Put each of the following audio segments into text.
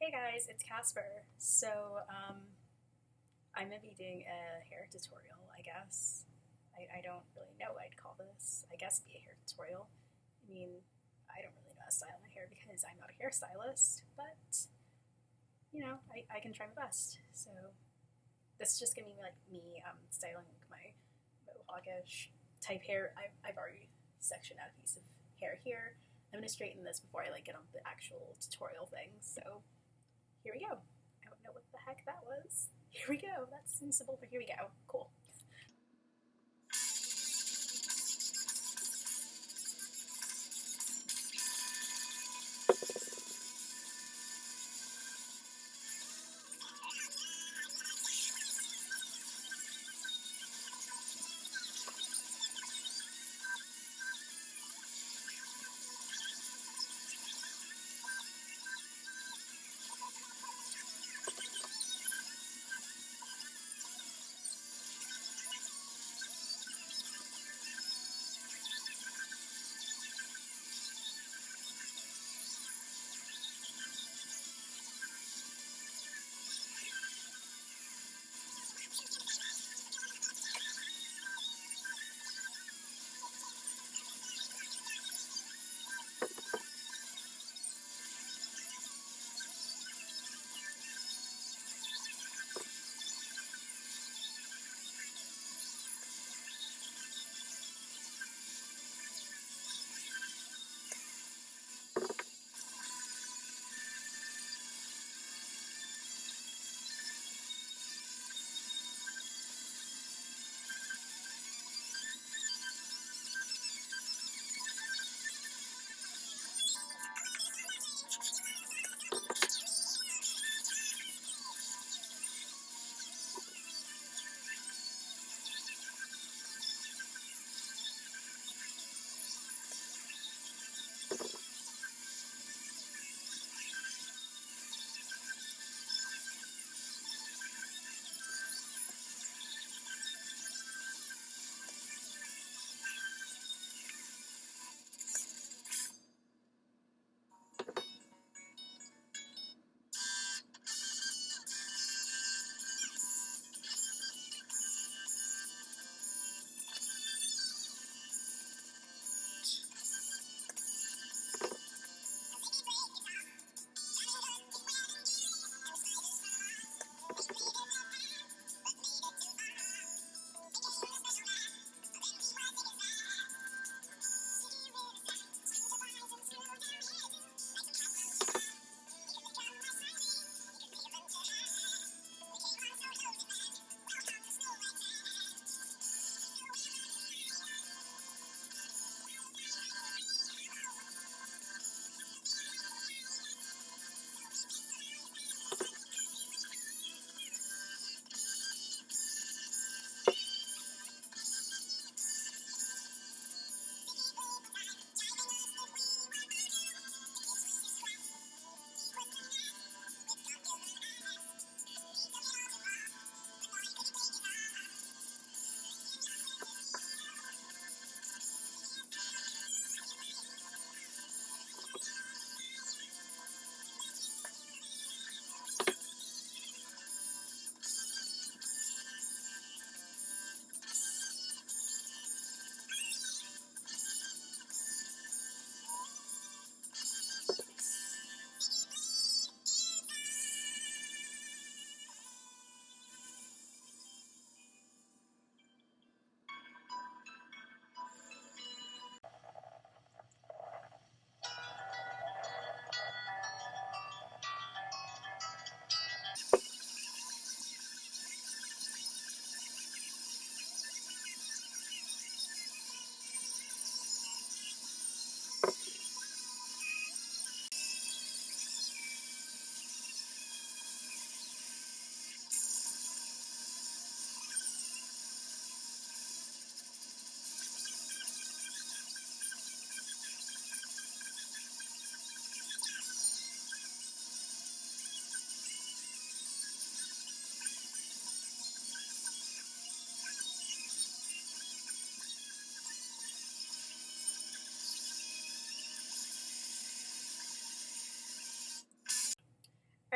Hey guys, it's Casper. So, um, I'm gonna be doing a hair tutorial, I guess. I, I don't really know what I'd call this. I guess be a hair tutorial. I mean, I don't really know how to style my hair because I'm not a hairstylist, but, you know, I, I can try my best. So, this is just gonna be like me um, styling my mohawkish type hair. I've, I've already sectioned out a piece of hair here. I'm gonna straighten this before I like get on the actual tutorial thing. So here we go. I don't know what the heck that was. Here we go. That's sensible but here we go. Cool.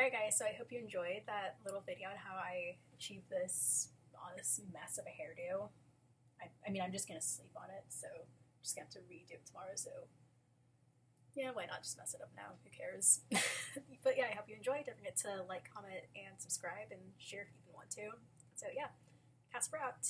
Alright, guys, so I hope you enjoyed that little video on how I achieved this this mess of a hairdo. I, I mean, I'm just gonna sleep on it, so I'm just gonna have to redo it tomorrow, so yeah, why not just mess it up now? Who cares? but yeah, I hope you enjoyed. Don't forget to like, comment, and subscribe, and share if you even want to. So yeah, Casper out.